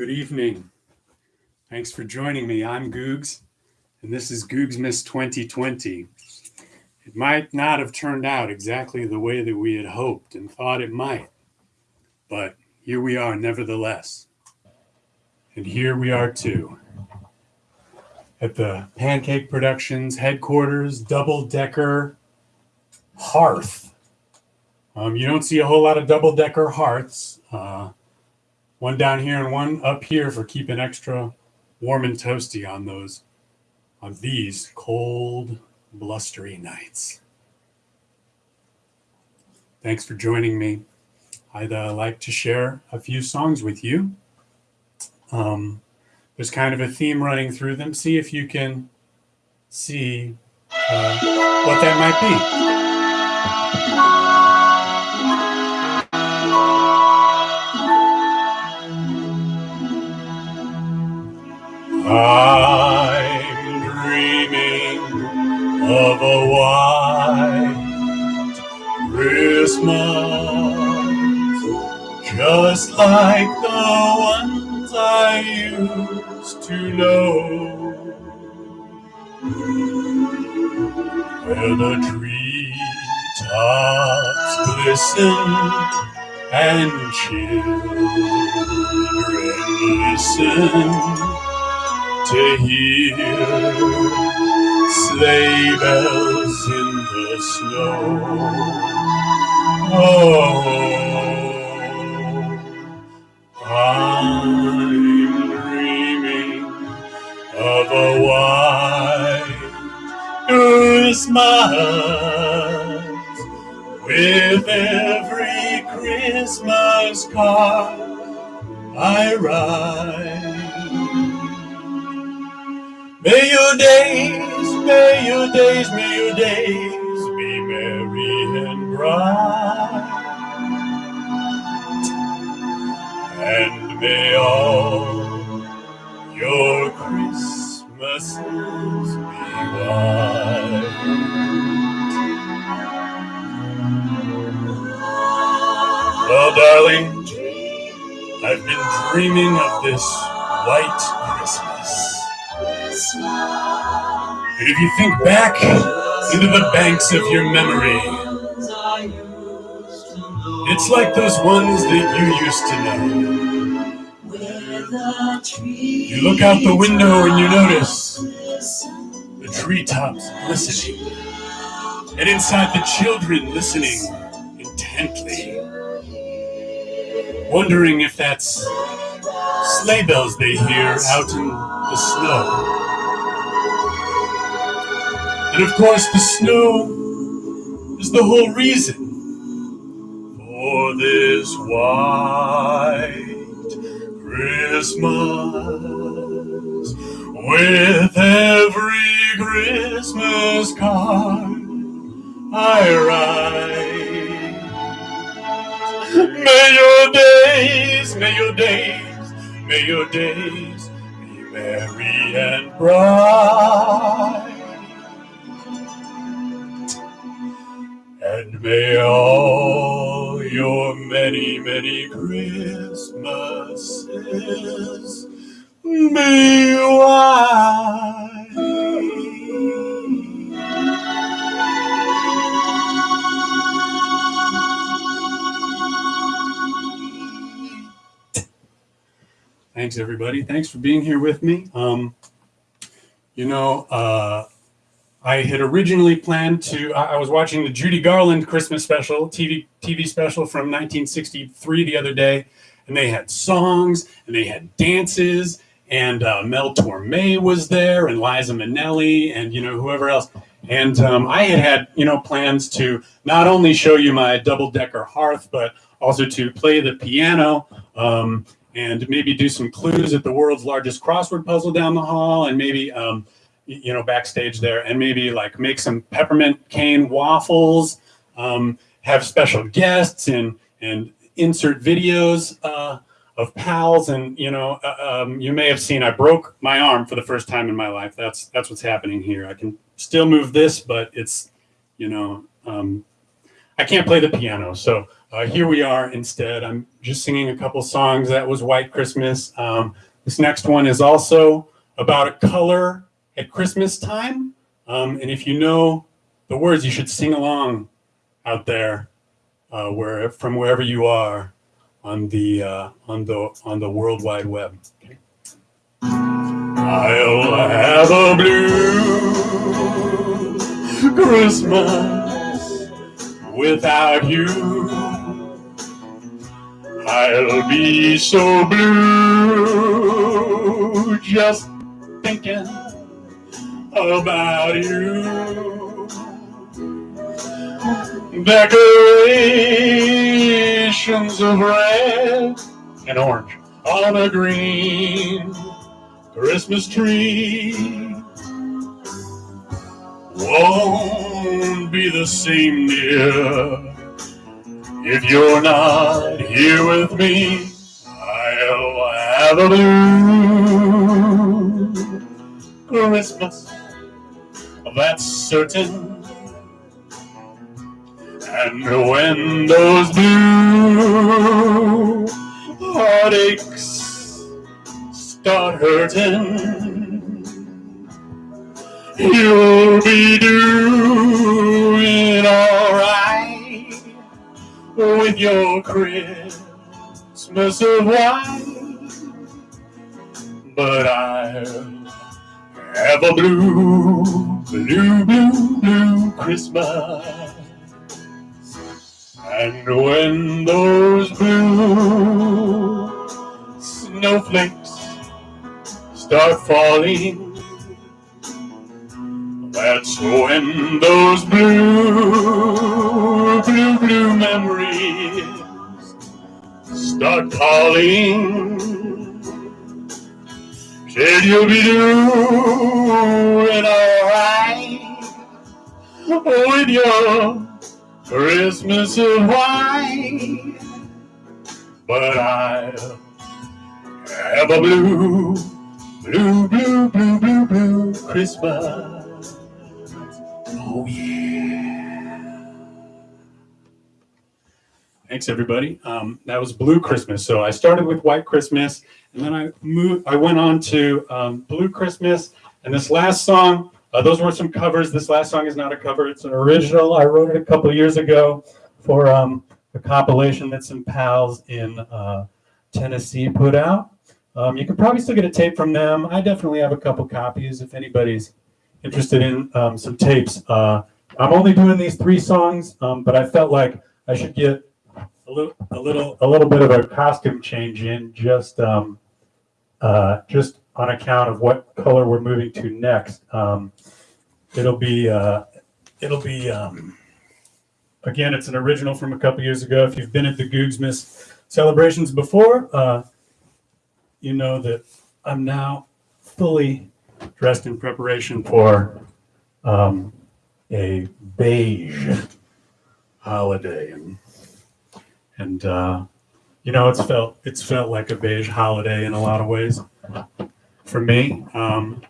Good evening. Thanks for joining me. I'm Googs, and this is Googsmas 2020. It might not have turned out exactly the way that we had hoped and thought it might, but here we are nevertheless. And here we are too. At the Pancake Productions headquarters, double decker hearth. Um, you don't see a whole lot of double decker hearths. Uh, one down here and one up here for keeping extra warm and toasty on those on these cold blustery nights. Thanks for joining me. I'd uh, like to share a few songs with you. Um, there's kind of a theme running through them. See if you can see uh, what that might be Just like the ones I used to know, where the treetops glisten and children listen to hear sleigh bells in the snow. Oh, I'm dreaming of a white Christmas with every Christmas card I write. May your days, may your days, may your days be merry bright. And may all your Christmases be white. Well, darling, I've been dreaming of this white Christmas. And if you think back into the banks of your memory, it's like those ones that you used to know. You look out the window and you notice the treetops glistening, and inside the children listening intently, wondering if that's sleigh bells they hear out in the snow. And of course, the snow is the whole reason this white Christmas. With every Christmas card I write, may your days, may your days, may your days be merry and bright. And may all your many, many Christmases be. Thanks, everybody. Thanks for being here with me. Um, you know, uh, I had originally planned to. I was watching the Judy Garland Christmas special, TV TV special from 1963 the other day, and they had songs and they had dances, and uh, Mel Torme was there, and Liza Minnelli, and you know whoever else. And um, I had had you know plans to not only show you my double decker hearth, but also to play the piano. Um, and maybe do some clues at the world's largest crossword puzzle down the hall, and maybe um, you know, backstage there and maybe like make some peppermint cane waffles, um, have special guests and, and insert videos uh, of pals. And, you know, uh, um, you may have seen I broke my arm for the first time in my life. That's, that's what's happening here. I can still move this, but it's, you know, um, I can't play the piano, so uh, here we are instead. I'm just singing a couple songs. That was White Christmas. Um, this next one is also about a color at Christmas time. Um, and if you know the words, you should sing along out there, uh, where from wherever you are on the uh, on the on the World Wide Web. Okay. I'll have a blue Christmas without you. I'll be so blue just thinking about you. Decorations of red and orange on a green Christmas tree won't be the same, dear, if you're not here with me. I'll have a blue Christmas, that's certain. And when those blue heartaches start hurting, you'll be doing alright with your Christmas of white. But I'll have a blue, blue, blue, blue Christmas. And when those blue snowflakes start falling, that's when those blue, blue, blue memories start calling. Said you'll be doing alright with your Christmas of white, but I'll have a blue, blue, blue, blue, blue, blue Christmas. Oh yeah. Thanks everybody. Um, that was Blue Christmas. So I started with White Christmas, and then I moved. I went on to um, Blue Christmas, and this last song uh, those were some covers. This last song is not a cover, it's an original. I wrote it a couple years ago for um, a compilation that some pals in uh, Tennessee put out. Um, you can probably still get a tape from them. I definitely have a couple copies if anybody's interested in um, some tapes. Uh, I'm only doing these three songs, um, but I felt like I should get a little, a little, a little bit of a costume change in just, um, uh, just on account of what color we're moving to next. Um, it'll be, uh, it'll be, um, again, it's an original from a couple years ago. If you've been at the Googsmas celebrations before, uh, you know that I'm now fully dressed in preparation for um, a beige holiday, and and uh, you know it's felt it's felt like a beige holiday in a lot of ways for me. Um,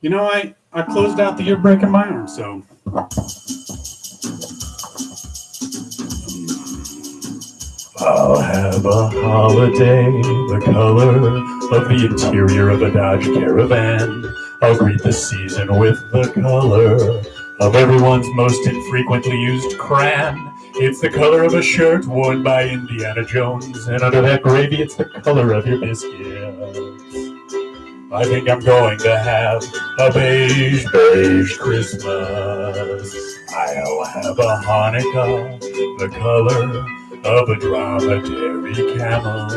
you know, I I closed out the year breaking my arm, so. I'll have a holiday, the color of the interior of a Dodge Caravan. I'll greet the season with the color of everyone's most infrequently used crayon. It's the color of a shirt worn by Indiana Jones, and under that gravy, it's the color of your biscuits. I think I'm going to have a beige, beige Christmas. I'll have a Hanukkah, the color of a dromedary camel.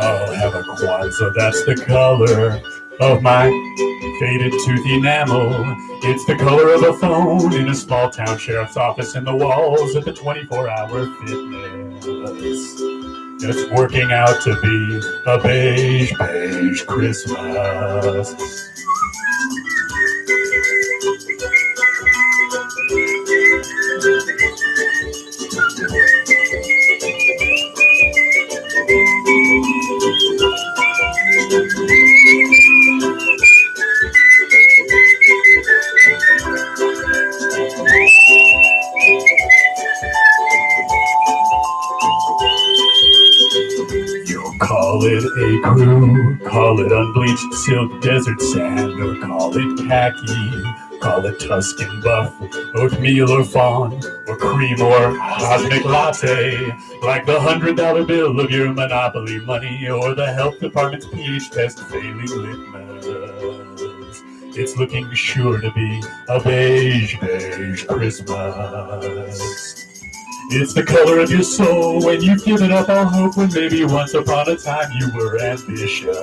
I'll have a Kwanzaa, that's the color of my faded tooth enamel. It's the color of a phone in a small town sheriff's office and the walls of the 24 hour fitness. It's working out to be a beige, beige Christmas. Call it khaki, call it Tuscan buff, oatmeal or fawn, or cream or cosmic latte, like the hundred dollar bill of your monopoly money, or the health department's pH test failing litmus. It's looking sure to be a beige, beige Christmas. It's the color of your soul when you've given up all hope when maybe once upon a time you were ambitious.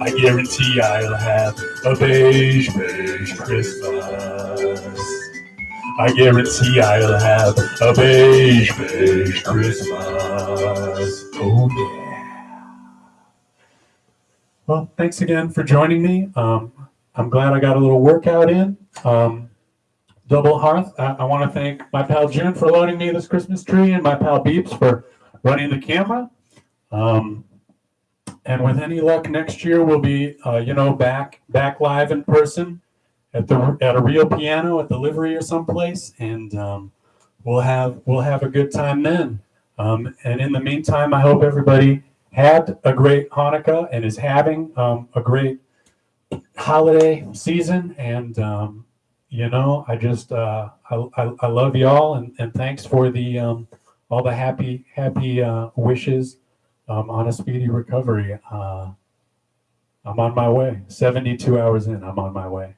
I guarantee I'll have a beige, beige Christmas. I guarantee I'll have a beige, beige Christmas. Oh yeah. Well, thanks again for joining me. Um, I'm glad I got a little workout in. Um, Double Hearth, I, I want to thank my pal June for loaning me this Christmas tree and my pal Beeps for running the camera. Um, and with any luck, next year we'll be, uh, you know, back back live in person at the at a real piano at the livery or someplace, and um, we'll have we'll have a good time then. Um, and in the meantime, I hope everybody had a great Hanukkah and is having um, a great holiday season. And um, you know, I just uh, I, I, I love y'all and, and thanks for the um, all the happy happy uh, wishes um, on a speedy recovery. Uh, I'm on my way. 72 hours in, I'm on my way.